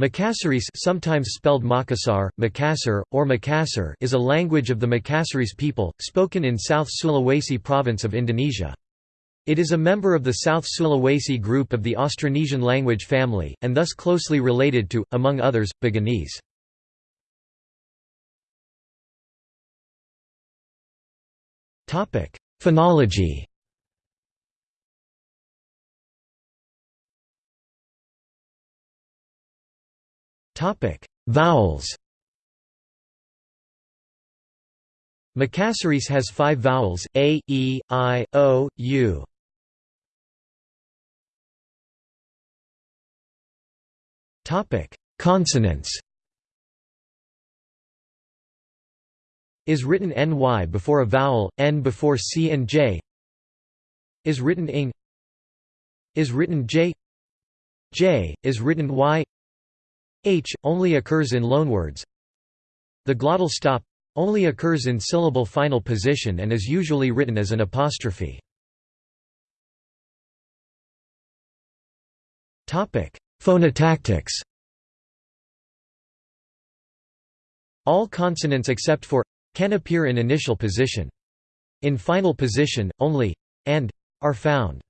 Makassarese sometimes spelled Makassar, Makassar, or Makassar is a language of the Makassarese people, spoken in South Sulawesi province of Indonesia. It is a member of the South Sulawesi group of the Austronesian language family, and thus closely related to, among others, Buginese. Phonology Topic: Vowels. Makassarese has five vowels: a, e, i, o, u. Topic: Consonants. Is written ny before a vowel, n before c and j. Is written ing. Is written j. J is written y. H, only occurs in loanwords. The glottal stop only occurs in syllable final position and is usually written as an apostrophe. Topic: Phonotactics All consonants except for can appear in initial position. In final position, only and are found.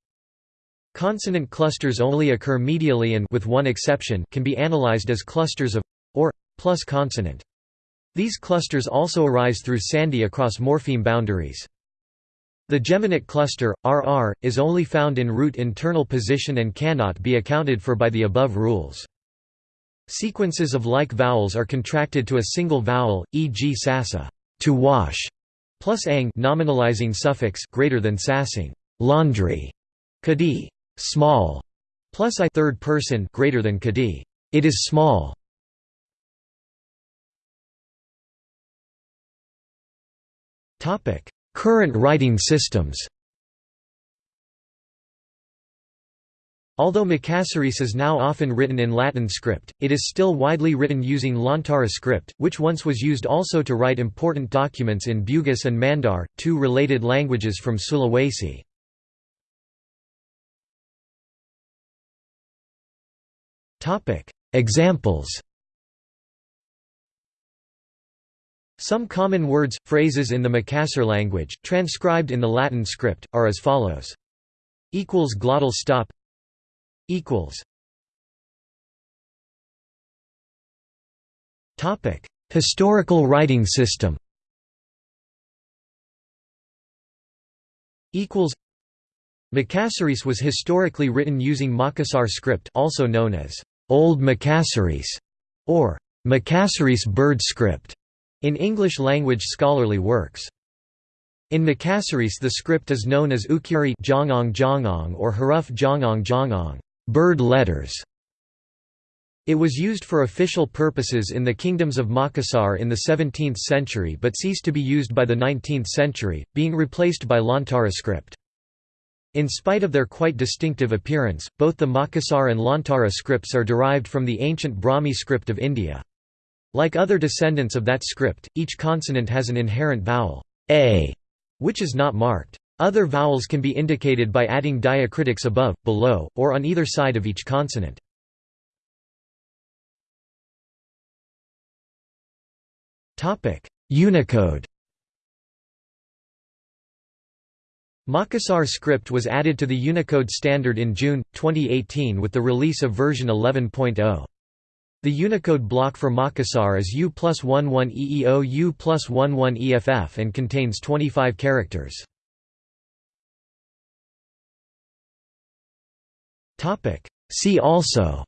Consonant clusters only occur medially and with one exception can be analyzed as clusters of or plus consonant. These clusters also arise through sandhi across morpheme boundaries. The geminate cluster, RR, is only found in root internal position and cannot be accounted for by the above rules. Sequences of like vowels are contracted to a single vowel, e.g. sasa, to wash, plus ang nominalizing suffix greater than sassing, laundry, kadi, small, plus i third person greater than kadi. It is small. Topic: Current writing systems. Although Makassarese is now often written in Latin script, it is still widely written using Lontara script, which once was used also to write important documents in Bugis and Mandar, two related languages from Sulawesi. Topic: Examples. Some common words, phrases in the Makassar language, transcribed in the Latin script, are as follows. Equals glottal stop. Equals. Topic: Historical writing system. Equals. Makassarese was historically written using Makassar script, also known as Old Makassarese, or Makassarese bird script, in English-language scholarly works. In Makassarese the script is known as Ukiri Jangang Jangang or Huruf Jangang Jangang bird letters". It was used for official purposes in the kingdoms of Makassar in the 17th century but ceased to be used by the 19th century, being replaced by Lontara script. In spite of their quite distinctive appearance, both the Makassar and Lontara scripts are derived from the ancient Brahmi script of India. Like other descendants of that script, each consonant has an inherent vowel, a, which is not marked. Other vowels can be indicated by adding diacritics above, below, or on either side of each consonant. Unicode Makassar script was added to the Unicode standard in June, 2018 with the release of version 11.0. The Unicode block for Makassar is U plus 11 EEO U plus 11 EFF and contains 25 characters. See also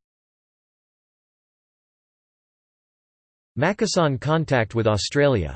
Makassan contact with Australia